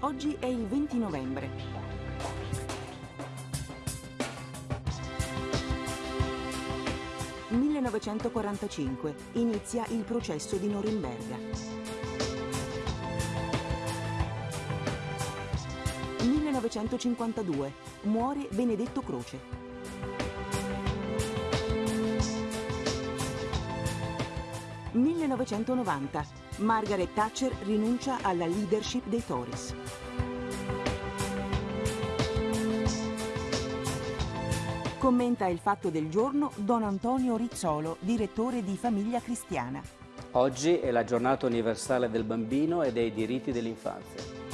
Oggi è il 20 novembre. «1945. Inizia il processo di Norimberga. 1952. Muore Benedetto Croce. 1990. Margaret Thatcher rinuncia alla leadership dei Tories. Commenta il fatto del giorno Don Antonio Rizzolo, direttore di Famiglia Cristiana. Oggi è la giornata universale del bambino e dei diritti dell'infanzia.